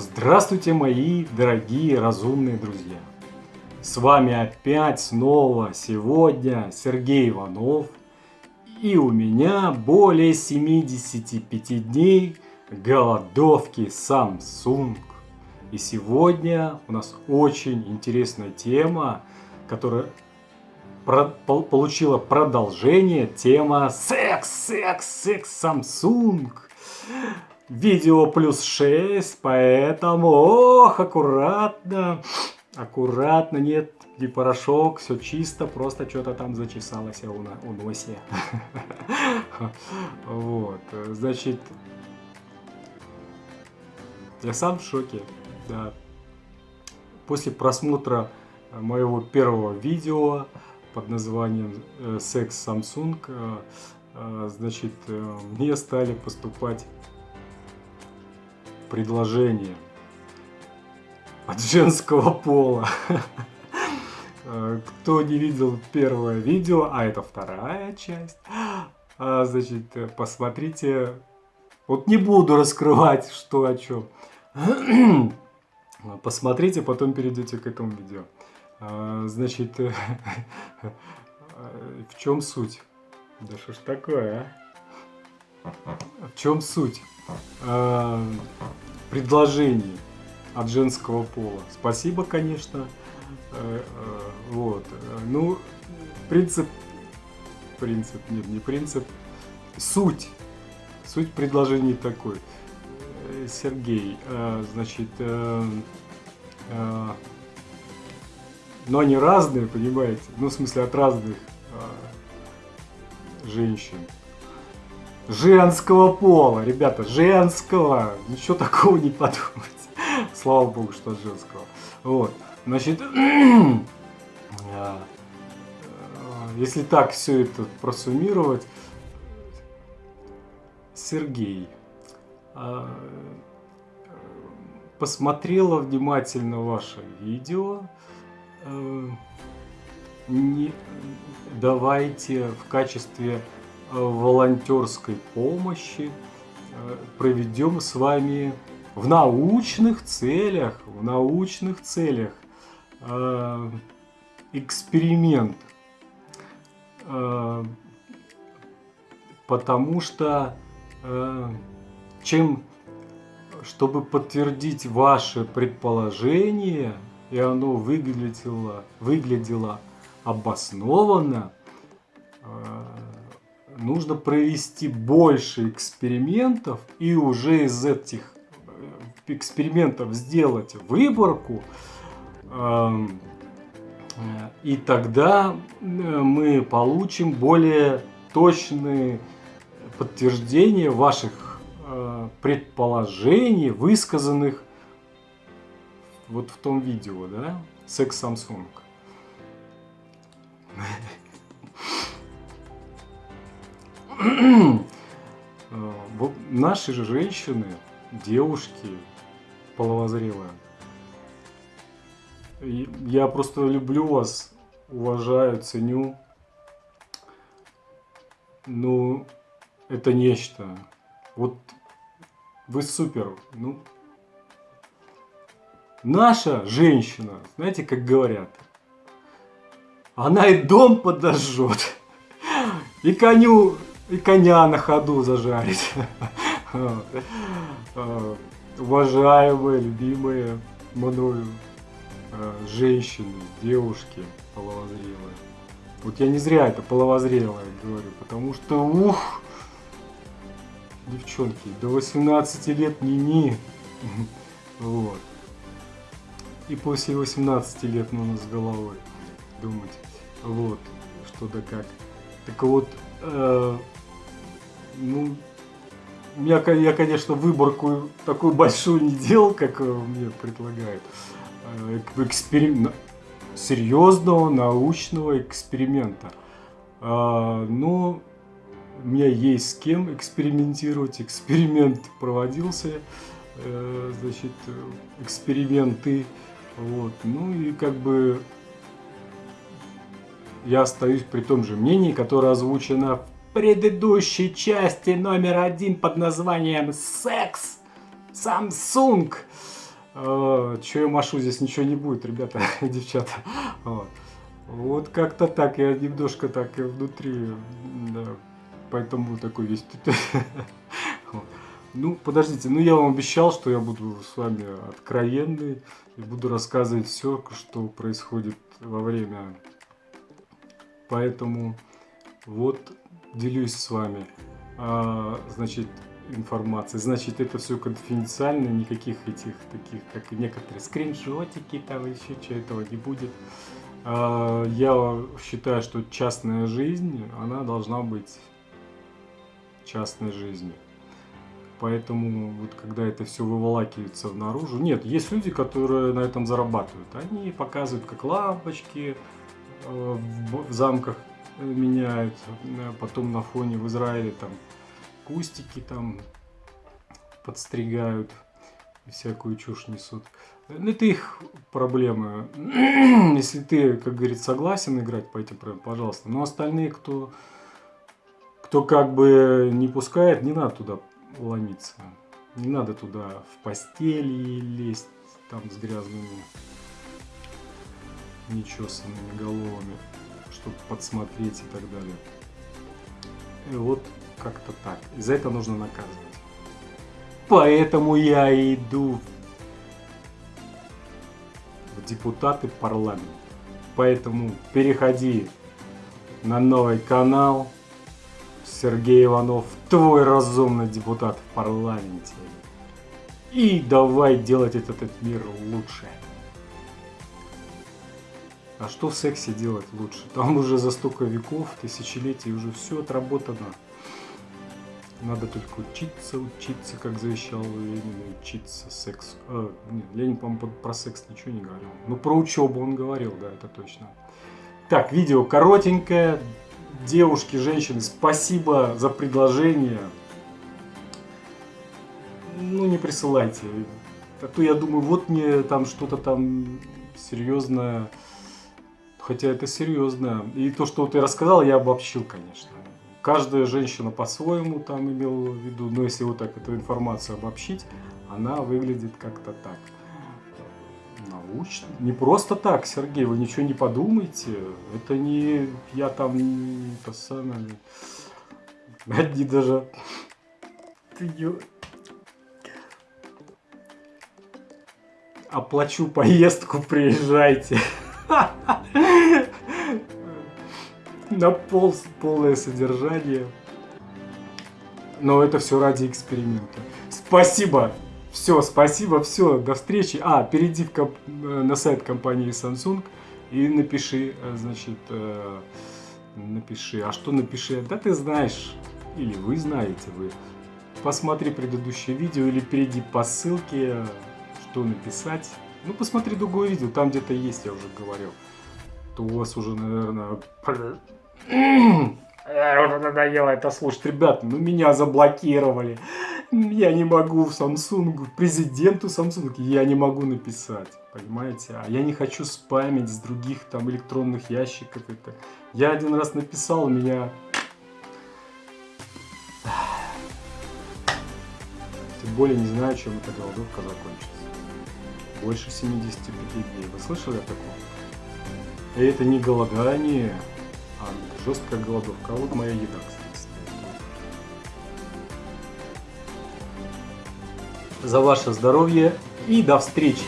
Здравствуйте, мои дорогие разумные друзья! С вами опять снова сегодня Сергей Иванов. И у меня более 75 дней голодовки Samsung. И сегодня у нас очень интересная тема, которая получила продолжение. Тема секс, секс, секс Samsung видео плюс 6, поэтому, ох, аккуратно, аккуратно, нет, не порошок, все чисто, просто что-то там зачесалось у, на, у носе. Вот, значит, я сам в шоке, да. После просмотра моего первого видео под названием э, «Секс Samsung», э, э, значит, мне стали поступать предложение от женского пола. Кто не видел первое видео, а это вторая часть, а, значит, посмотрите. Вот не буду раскрывать, что о чем. Посмотрите, потом перейдете к этому видео. А, значит, в чем суть? Да что ж такое, а? В чем суть? А, предложений от женского пола. Спасибо, конечно. Э, э, вот. Ну, принцип, принцип, нет, не принцип, суть, суть предложений такой. Э, Сергей, значит, но они разные, понимаете? Ну, в смысле, от разных женщин женского пола. Ребята, женского. Ничего такого не подумать. Слава богу, что женского. Вот. Значит, а, если так все это просуммировать, Сергей а, посмотрела внимательно ваше видео. Э, не, давайте в качестве волонтерской помощи э, проведем с вами в научных целях, в научных целях э, эксперимент. Э, потому что чем, чтобы подтвердить ваше предположение, и оно выглядело, выглядело обоснованно, нужно провести больше экспериментов и уже из этих э, экспериментов сделать выборку. Эм, и тогда э, мы получим более точные подтверждения ваших э, предположений, высказанных вот в том видео, да, секс Samsung. Наши же женщины, девушки половозрелые, я просто люблю вас, уважаю, ценю. Ну, это нечто. Вот вы супер. Ну, наша женщина, знаете, как говорят, она и дом подожжет, и коню и коня на ходу зажарить. А, уважаемые, любимые мною а, женщины, девушки половозрелые. Вот я не зря это половозрелое говорю, потому что, ух, девчонки, до 18 лет ни-ни. Вот. И после 18 лет нужно с головой думать, вот, что да как. Так вот, э, ну, я, я, конечно, выборку такую большую не делал, как э, мне предлагают. Э, эксперим... Серьезного научного эксперимента. А, но у меня есть с кем экспериментировать. Эксперимент проводился. Э, значит, эксперименты. Вот. Ну и как бы я остаюсь при том же мнении, которое озвучено в предыдущей части номер один под названием «Секс Samsung». э, что я машу, здесь ничего не будет, ребята, девчата. Вот, вот как-то так, я немножко так и внутри, да, поэтому такой весь... Ну, подождите, ну я вам обещал, что я буду с вами откровенный и буду рассказывать все, что происходит во время. Поэтому вот делюсь с вами, а, значит, информацией. Значит, это все конфиденциально, никаких этих таких, как некоторые скриншотики, там еще что этого не будет. А, я считаю, что частная жизнь, она должна быть частной жизнью. Поэтому вот когда это все выволакивается наружу, нет, есть люди, которые на этом зарабатывают. Они показывают, как лампочки э, в замках меняют, потом на фоне в Израиле там кустики там подстригают, всякую чушь несут. Ну, это их проблемы. Если ты, как говорит, согласен играть по этим правилам, пожалуйста. Но остальные, кто, кто как бы не пускает, не надо туда ломиться. Не надо туда в постели лезть, там с грязными, нечесанными головами, чтобы подсмотреть и так далее. И вот как-то так. И за это нужно наказывать. Поэтому я иду в депутаты парламента. Поэтому переходи на новый канал Сергей Иванов, твой разумный депутат в парламенте. И давай делать этот, этот мир лучше. А что в сексе делать лучше? Там уже за столько веков, тысячелетий уже все отработано. Надо только учиться, учиться, как завещал Ленин, учиться сексу. А, нет, Ленин, по-моему, про секс ничего не говорил. Ну, про учебу он говорил, да, это точно. Так, видео коротенькое, девушки, женщины, спасибо за предложение. Ну, не присылайте. А то я думаю, вот мне там что-то там серьезное. Хотя это серьезно. И то, что ты рассказал, я обобщил, конечно. Каждая женщина по-своему там имела в виду. Но если вот так эту информацию обобщить, она выглядит как-то так научно. Не просто так, Сергей, вы ничего не подумайте. Это не я там это самое. Одни даже. Оплачу поездку, приезжайте. На пол, полное содержание. Но это все ради эксперимента. Спасибо! Все, спасибо, все, до встречи. А, перейди в комп э, на сайт компании Samsung и напиши, э, значит, э, напиши. А что напиши? Да ты знаешь, или вы знаете, вы. Посмотри предыдущее видео или перейди по ссылке, что написать. Ну, посмотри другое видео, там где-то есть, я уже говорил. То у вас уже, наверное... Уже надоело это слушать. Ребят, ну меня заблокировали я не могу в Samsung, президенту Samsung я не могу написать, понимаете? А я не хочу спамить с других там электронных ящиков это. Я один раз написал, меня... Тем более не знаю, чем эта голодовка закончится. Больше 75 дней. Вы слышали о таком? И это не голодание, а жесткая голодовка. А вот моя еда, кстати. за ваше здоровье и до встречи!